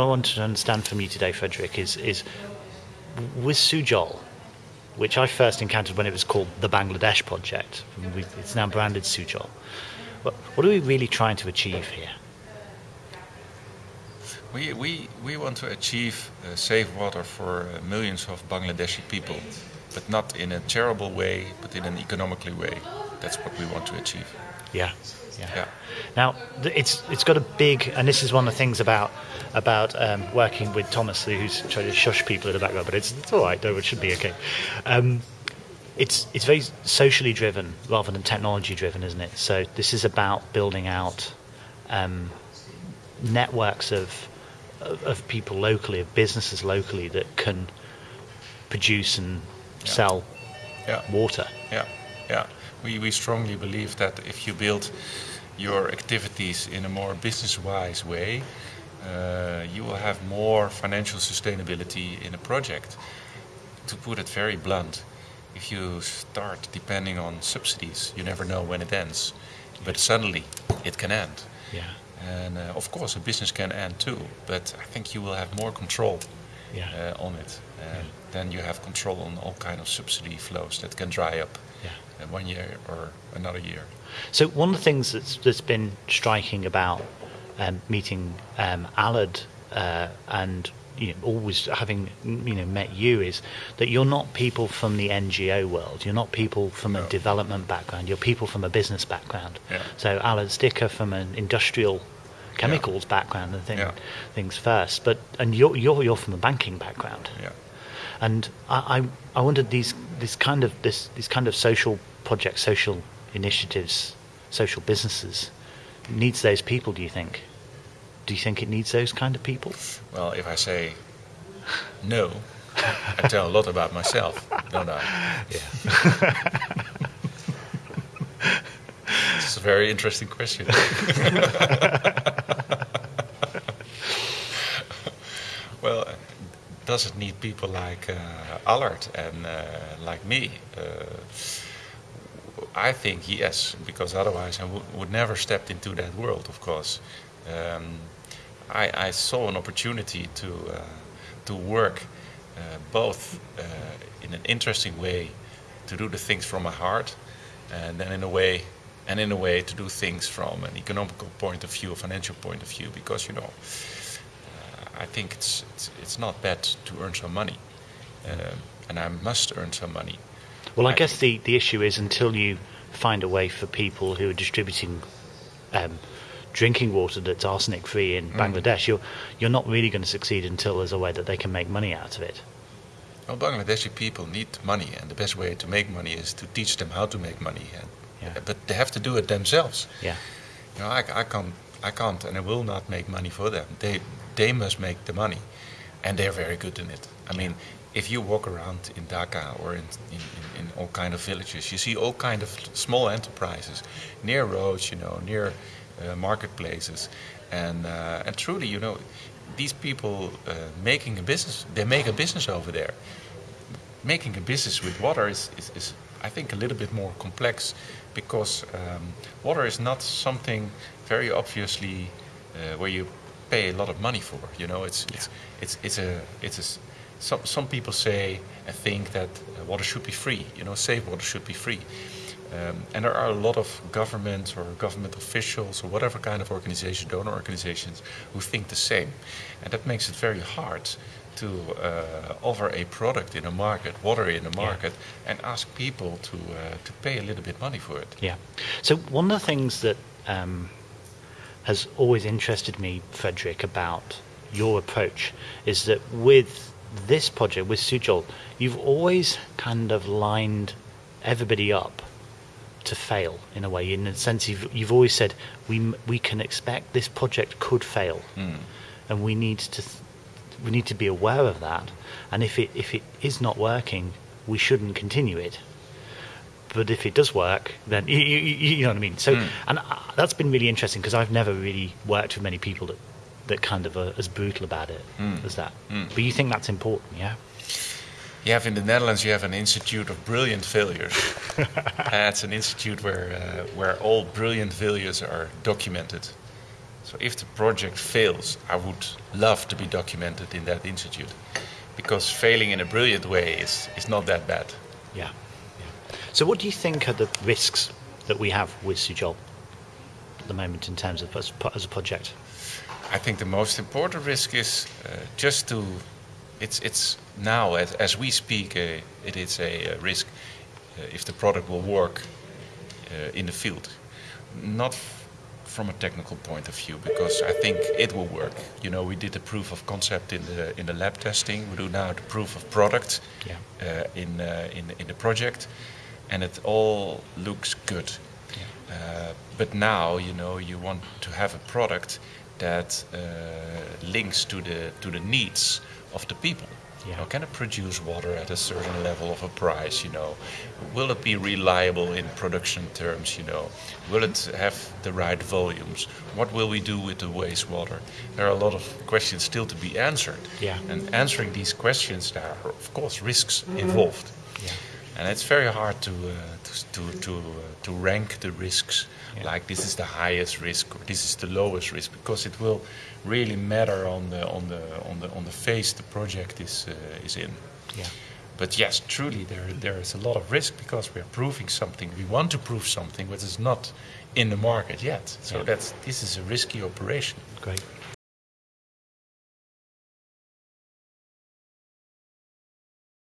I want to understand from you today, Frederick, is is with Sujol, which I first encountered when it was called the Bangladesh Project. It's now branded Sujol. What, what are we really trying to achieve here? We, we, we want to achieve uh, safe water for uh, millions of Bangladeshi people, but not in a terrible way, but in an economically way. That's what we want to achieve. Yeah. Yeah. Yeah. Now it's it's got a big, and this is one of the things about about um, working with Thomas, who's trying to shush people in the background, but it's, it's all right. Though it should be okay. Um, it's it's very socially driven rather than technology driven, isn't it? So this is about building out um, networks of of, of people locally, of businesses locally that can produce and Yeah. sell Yeah. water. Yeah, yeah. We, we strongly believe that if you build your activities in a more business wise way, uh, you will have more financial sustainability in a project. To put it very blunt, if you start depending on subsidies, you never know when it ends. But suddenly it can end. Yeah. And uh, of course, a business can end too, but I think you will have more control Yeah. uh, on it. Uh, Then you have control on all kind of subsidy flows that can dry up Yeah. One year or another year. So one of the things that's that's been striking about um, meeting um, Allard uh, and you know, always having you know met you is that you're not people from the NGO world. You're not people from a development background. You're people from a business background. Yeah. So Allard Sticker from an industrial chemicals background and thing, Yeah. things first. But and you're you're you're from a banking background. Yeah. And I, I, I wondered these this kind of this these kind of social projects, social initiatives, social businesses needs those people. Do you think? Do you think it needs those kind of people? Well, if I say no, I tell a lot about myself, don't I? Yeah. It's a very interesting question. well, does it need people like uh, Allard and uh, like me? Uh, I think yes, because otherwise I would never stepped into that world. Of course, um, I, I saw an opportunity to uh, to work uh, both in an interesting way, to do the things from my heart, and then in a way, and in a way to do things from an economical point of view, a financial point of view, because you know. I think it's, it's it's not bad to earn some money, um, and I must earn some money. Well, I I guess the, the issue is until you find a way for people who are distributing um, drinking water that's arsenic free in Bangladesh, you're you're not really going to succeed until there's a way that they can make money out of it. Well, Bangladeshi people need money, and the best way to make money is to teach them how to make money. And, Yeah. But they have to do it themselves. Yeah. You know, I, I can't, I can't, and I will not make money for them. They, they must make the money, and they're very good in it. I mean, if you walk around in Dhaka or in, in, in, all kind of villages, you see all kind of small enterprises near roads, you know, near uh, marketplaces, and uh, and truly, you know, these people uh, making a business, they make a business over there making a business with water is, is, is I think, a little bit more complex because um, water is not something very obviously uh, where you pay a lot of money for. You know, it's it's it's it's a it's a some some people say and think that uh, water should be free. You know, safe water should be free. Um, and there are a lot of governments or government officials or whatever kind of organization, donor organizations, who think the same. And that makes it very hard to uh, offer a product in a market, water in a market, and ask people to, uh, to pay a little bit money for it. Yeah. So one of the things that um, has always interested me, Frederick, about your approach is that with this project, with Sujol, you've always kind of lined everybody up to fail in a way. In the sense, you've, you've always said we we can expect this project could fail, Mm. and we need to th- we need to be aware of that. And if it if it is not working, we shouldn't continue it but if it does work, then you, you, you know what I mean. So, Mm. and uh, that's been really interesting because I've never really worked with many people that that kind of are as brutal about it Mm. as that. Mm. But you think that's important, yeah? You have in the Netherlands, you have an institute of brilliant failures. That's an institute where uh, where all brilliant failures are documented, So if the project fails, I would love to be documented in that institute, because failing in a brilliant way is is not that bad. Yeah. So, what do you think are the risks that we have with Sujol at the moment in terms of as, as a project? I think the most important risk is uh, just to. It's it's now as, as we speak, uh, it is a, risk uh, if the product will work uh, in the field, not from a technical point of view, because I think it will work. You know, we did the proof of concept in the in the lab testing. We do now the proof of product Yeah. uh, in uh, in in the project, and it all looks good. Uh, but now, you know, you want to have a product that uh, links to the to the needs of the people. Yeah. You know, can it produce water at a certain level of a price? You know, will it be reliable in production terms? You know, will it have the right volumes? What will we do with the wastewater? There are a lot of questions still to be answered. Yeah. And answering these questions, there are of course risks involved. Yeah. And it's very hard to uh, to to to, uh, to rank the risks. Yeah. Like this is the highest risk or this is the lowest risk because it will really matter on the on the on the on the phase the project is uh, is in. Yeah. But yes, truly there there is a lot of risk because we are proving something. We want to prove something which is not in the market yet. So Yeah. that's this is a risky operation. Great.